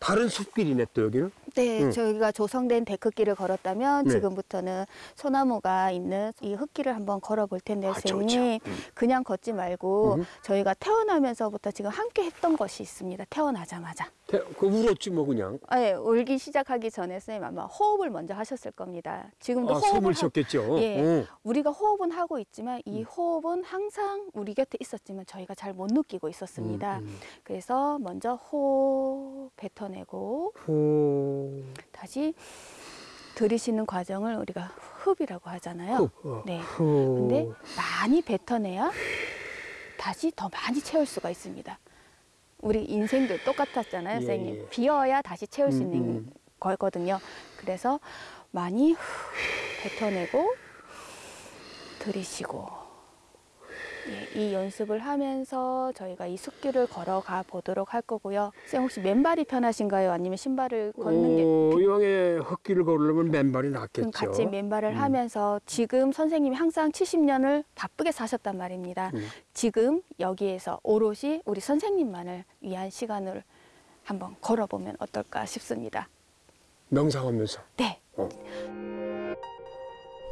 다른 숲길이네 또 여기는. 네, 응. 저희가 조성된 데크길을 걸었다면 네. 지금부터는 소나무가 있는 이 흙길을 한번 걸어볼 텐데 아, 선생님 좋죠. 음. 그냥 걷지 말고 음. 저희가 태어나면서부터 지금 함께 했던 것이 있습니다. 태어나자마자. 태- 그 울었지 뭐 그냥. 네, 울기 시작하기 전에 선생님 아마 호흡을 먼저 하셨을 겁니다. 지금도 아, 호흡을 숨을 하- 쉬었겠죠. 예, 응. 우리가 호흡은 하고 있지만 음. 이 호흡은 항상 우리 곁에 있었지만 저희가 잘 못 느끼고 있었습니다. 음, 그래서 먼저 호흡 뱉어내고 호... 다시 들이쉬는 과정을 우리가 흡이라고 하잖아요. 흡, 어, 네. 후. 근데 많이 뱉어내야 다시 더 많이 채울 수가 있습니다. 우리 인생도 똑같았잖아요, 예, 선생님. 예. 비어야 다시 채울 수 음, 있는 음. 거거든요. 그래서 많이 후, 뱉어내고 들이쉬고 예, 이 연습을 하면서 저희가 이 숲길을 걸어가 보도록 할 거고요. 쌤 혹시 맨발이 편하신가요? 아니면 신발을 걷는 게 어, 이왕에 흙길을 걸으려면 맨발이 낫겠죠. 같이 맨발을 음. 하면서 지금 선생님이 항상 70년을 바쁘게 사셨단 말입니다. 음. 지금 여기에서 오롯이 우리 선생님만을 위한 시간을 한번 걸어보면 어떨까 싶습니다. 명상하면서. 네.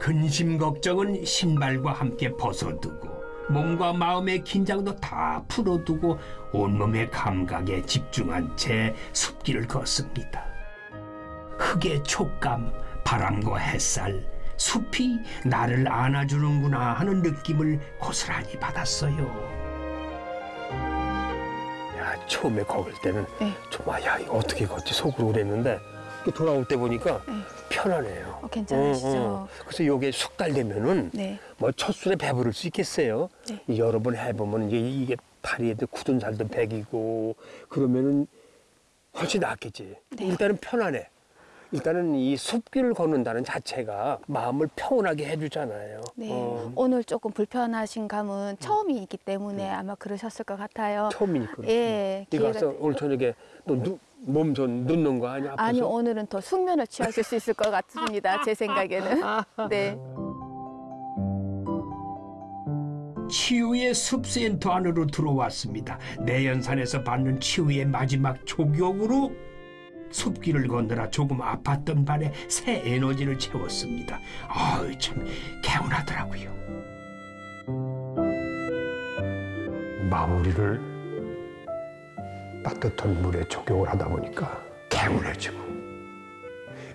근심 걱정은 신발과 함께 벗어두고 몸과 마음의 긴장도 다 풀어두고 온몸의 감각에 집중한 채 숲길을 걷습니다. 흙의 촉감, 바람과 햇살, 숲이 나를 안아주는구나 하는 느낌을 고스란히 받았어요. 야, 처음에 걸을 때는 네. 정말 야, 이거 어떻게 걷지 속으로 그랬는데 돌아올 때 보니까 편하네요. 어, 괜찮으시죠? 어, 어. 그래서 요게 석 달 되면은 네. 뭐 첫술에 배부를 수 있겠어요. 네. 여러 번 해보면 이제 이게 다리에도 굳은 살도 배기고 그러면은 훨씬 낫겠지. 네. 일단은 편안해. 일단은 이 숲길을 걷는다는 자체가 마음을 평온하게 해주잖아요. 네. 어, 오늘 조금 불편하신 감은 처음이기 때문에 아마 그러셨을 것 같아요. 처음이니까. 예. 기회가 가서 오늘 저녁에 또 몸좀 눕는 거 아니야? 아니 오늘은 더 숙면을 취하실 수 있을 것 같습니다. 제 생각에는. 네. 치유의 숲센터 안으로 들어왔습니다. 내연산에서 받는 치유의 마지막 조격으로 숲길을 걷느라 조금 아팠던 발에 새 에너지를 채웠습니다. 아유 참 개운하더라고요. 마무리를 따뜻한 물에 적용을 하다 보니까 개운해지고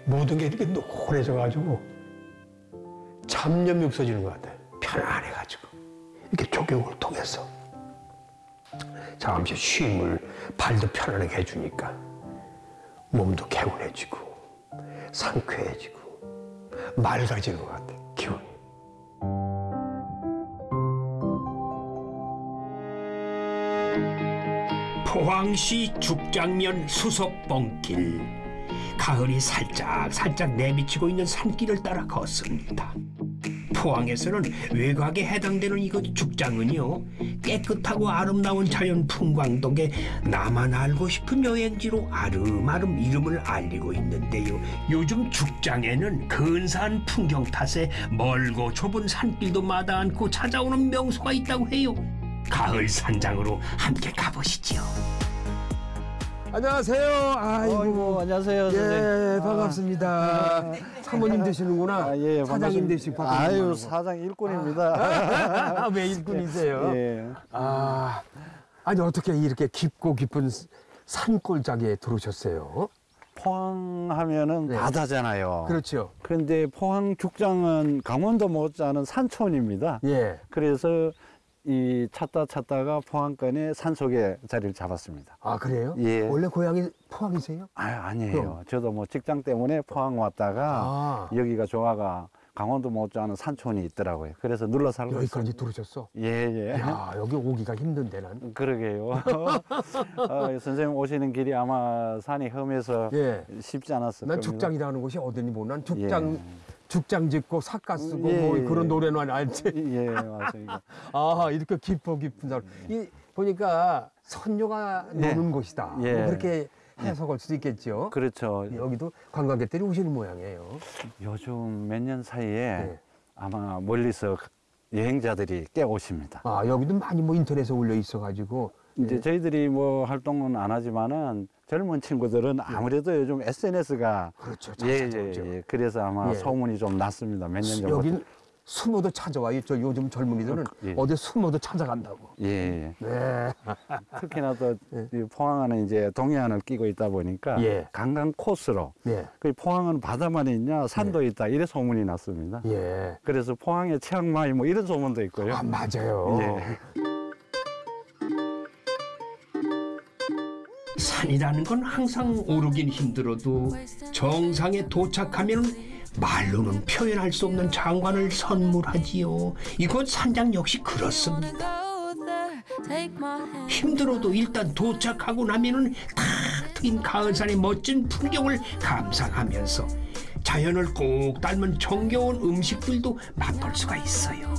모든 게 이렇게 노래져 가지고 잡념이 없어지는 것 같아요. 편안해 가지고 이렇게 적용을 통해서 잠시 쉼을 발도 편안하게 해주니까 몸도 개운해지고 상쾌해지고 맑아지는 것 같아요. 포항시 죽장면 수석봉길. 가을이 살짝 살짝 내비치고 있는 산길을 따라 걷습니다. 포항에서는 외곽에 해당되는 이곳 죽장은요 깨끗하고 아름다운 자연 풍광 덕에 나만 알고 싶은 여행지로 아름아름 이름을 알리고 있는데요. 요즘 죽장에는 근사한 풍경 탓에 멀고 좁은 산길도 마다 않고 찾아오는 명소가 있다고 해요 가을 산장으로 함께 가보시죠 안녕하세요. 아이고, 안녕하세요. 예, 선생님. 반갑습니다. 사모님 되시는구나. 아, 예, 사장님 반갑습니다. 되시고. 아유, 사장 일꾼입니다. 아, 왜 일꾼이세요? 예. 아, 아니 어떻게 이렇게 깊고 깊은 산골짜기에 들어오셨어요? 포항하면은 네. 바다잖아요. 그렇죠. 그런데 포항 죽장은 강원도 못지않은 산촌입니다. 예. 그래서 이 찾다 찾다가 포항권의 산속에 자리를 잡았습니다. 아 그래요? 예. 원래 고향이 포항이세요? 아, 아니에요. 그럼? 저도 뭐 직장 때문에 포항 왔다가 아. 여기가 좋아가 강원도 못지않은 산촌이 있더라고요. 그래서 눌러 살고. 여기까지 들어오셨어? 예, 예. 야 여기 오기가 힘든데 난. 그러게요. 어, 선생님 오시는 길이 아마 산이 험해서 예. 쉽지 않았을 난 겁니다. 죽장이라는 곳이 어딘지 모르. 난 죽장 죽장 짓고 삿가 쓰고 예, 뭐 예. 그런 노래는 알지. 예, 맞아요. 아 이렇게 깊어 깊은 산. 이 보니까 선녀가 예. 노는 곳이다. 예. 뭐 그렇게 해석할 수도 있겠죠. 그렇죠. 여기도 관광객들이 오시는 모양이에요. 요즘 몇 년 사이에 네. 아마 멀리서 여행자들이 꽤 오십니다. 아 여기도 많이 뭐 인터넷에 올려 있어 가지고 이제 네. 저희들이 뭐 활동은 안 하지만은 젊은 친구들은 아무래도 요즘 SNS가 그렇죠. 예, 잘 예. 예. 그래서 아마 예. 소문이 좀 났습니다. 몇 년 전부터. 여긴 숨어도 찾아와요. 저 요즘 젊은이들은 예. 어디 숨어도 찾아간다고. 예, 예. 네. 특히나 또 예. 이 포항은 이제 동해안을 끼고 있다 보니까 예. 관광 코스로 예. 그 포항은 바다만 있냐 산도 있다 이래 소문이 났습니다. 예. 그래서 포항의 치앙마이 뭐 이런 소문도 있고요. 아 맞아요. 예. 산이라는 건 항상 오르긴 힘들어도 정상에 도착하면 말로는 표현할 수 없는 장관을 선물하지요. 이곳 산장 역시 그렇습니다. 힘들어도 일단 도착하고 나면은 탁 트인 가을산의 멋진 풍경을 감상하면서 자연을 꼭 닮은 정겨운 음식들도 맛볼 수가 있어요.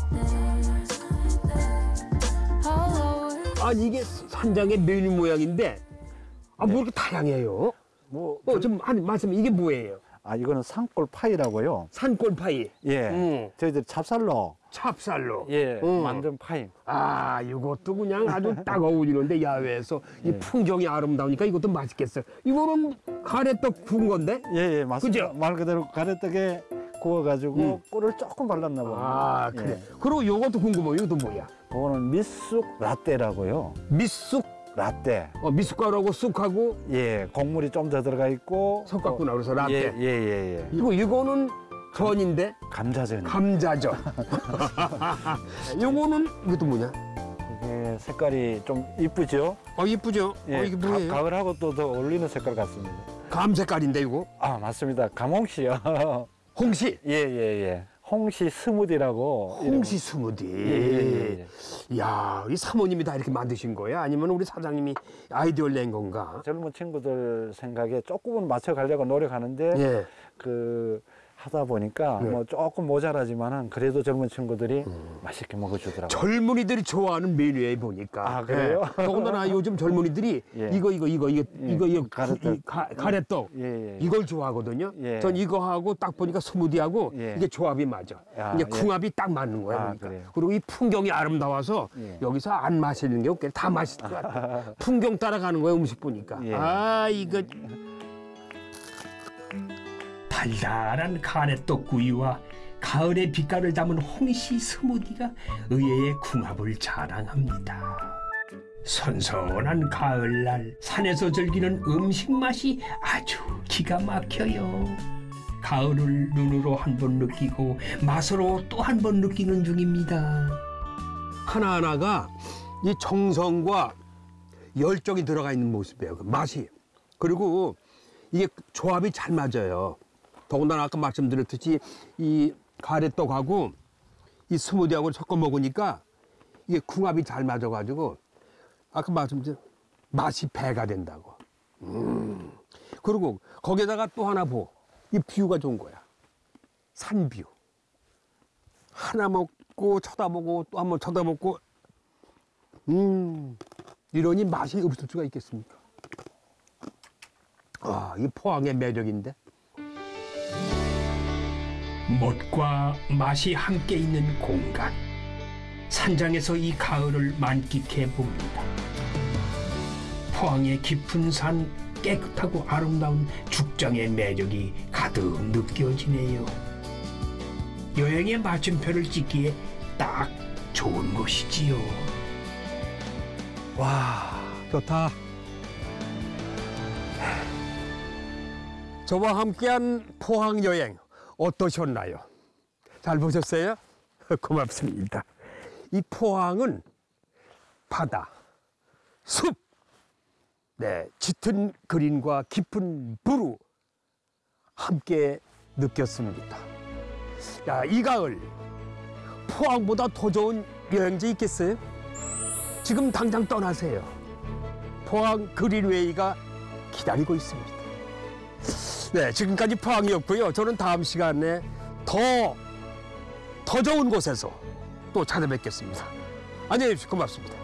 아니 이게 산장의 메뉴 모양인데 아 뭐 이렇게 다양해요? 뭐 어, 좀 한 말씀 이게 뭐예요? 아 이거는 산골 파이라고요. 산골파이. 예. 음. 저희들 찹쌀로 찹쌀로. 예 음. 만든 파이. 아, 이것도 그냥 아주 딱 어울리는데 야외에서 이 예. 풍경이 아름다우니까 이것도 맛있겠어요. 이거는 가래떡 구운 건데? 예, 예, 맞습니다. 그죠? 말 그대로 가래떡에 구워가지고 음. 꿀을 조금 발랐나 봅니다. 아, 예. 그래. 그리고 요것도 궁금해요. 이것도 뭐야? 그거는 미쑥 라떼라고요. 미쑥, 라떼. 어, 미숫가루하고 쑥하고 예, 곡물이 좀 더 들어가 있고. 섞었구나. 그래서 라떼. 예, 예, 예, 예. 이거 이거는 전인데 감자전. 감자전. 요거는 이것도 뭐냐? 이게 색깔이 좀 이쁘죠? 어 이쁘죠? 예, 어 이게 뭐예요? 가, 을하고 또 더 어울리는 색깔 같습니다. 감 색깔인데 이거? 아, 맞습니다. 감홍시요. 홍시. 예, 예, 예. 홍시 스무디라고. 홍시 스무디. 이름. 예, 예, 예. 야, 이 사모님이 다 이렇게 만드신 거야? 아니면 우리 사장님이 아이디어를 낸 건가? 젊은 친구들 생각에 조금은 맞춰가려고 노력하는데 예. 그 하다 보니까 네. 뭐 조금 모자라지만은 그래도 젊은 친구들이 맛있게 먹어주더라고요. 젊은이들이 좋아하는 메뉴에 보니까. 아, 그래요? 예. 더군다나 요즘 젊은이들이 예. 이거 이거 이거 이거 예. 이거 이거 가래떡. 이 가, 가래떡 예, 예. 이걸 좋아하거든요. 예. 전 이거 하고 딱 보니까 스무디하고 예. 이게 조합이 맞아. 아, 예. 궁합이 딱 맞는 거야. 아, 그러니까. 그래요? 그리고 이 풍경이 아름다워서 예. 여기서 안 마시는 게 없게 다 맛있을 것 같아. 풍경 따라가는 거야 음식 보니까. 예. 아 이거 달달한 가래떡 구이와 가을의 빛깔을 담은 홍시 스무디가 의외의 궁합을 자랑합니다. 선선한 가을날 산에서 즐기는 음식 맛이 아주 기가 막혀요. 가을을 눈으로 한 번 느끼고 맛으로 또 한 번 느끼는 중입니다. 하나하나가 이 정성과 열정이 들어가 있는 모습이에요. 그 맛이. 그리고 이게 조합이 잘 맞아요. 더군다나 아까 말씀드렸듯이 이 가래떡하고 이 스무디하고 섞어 먹으니까 이게 궁합이 잘 맞아가지고 아까 말씀드린 맛이 배가 된다고. 음. 그리고 거기다가 또 하나 보. 이 뷰가 좋은 거야. 산뷰. 하나 먹고 쳐다보고 또 한번 쳐다보고 음 이러니 맛이 없을 수가 있겠습니까? 아, 이 포항의 매력인데. 멋과 맛이 함께 있는 공간. 산장에서 이 가을을 만끽해 봅니다. 포항의 깊은 산 깨끗하고 아름다운 죽장의 매력이 가득 느껴지네요. 여행의 마침표를 찍기에 딱 좋은 곳이지요. 와 좋다. 저와 함께한 포항 여행 어떠셨나요? 잘 보셨어요? 고맙습니다. 이 포항은 바다, 숲, 네, 짙은 그린과 깊은 부루 함께 느꼈습니다. 야, 이 가을 포항보다 더 좋은 여행지 있겠어요? 지금 당장 떠나세요. 포항 그린웨이가 기다리고 있습니다. 네, 지금까지 포항이었고요. 저는 다음 시간에 더, 더 좋은 곳에서 또 찾아뵙겠습니다. 안녕히 계십시오. 고맙습니다.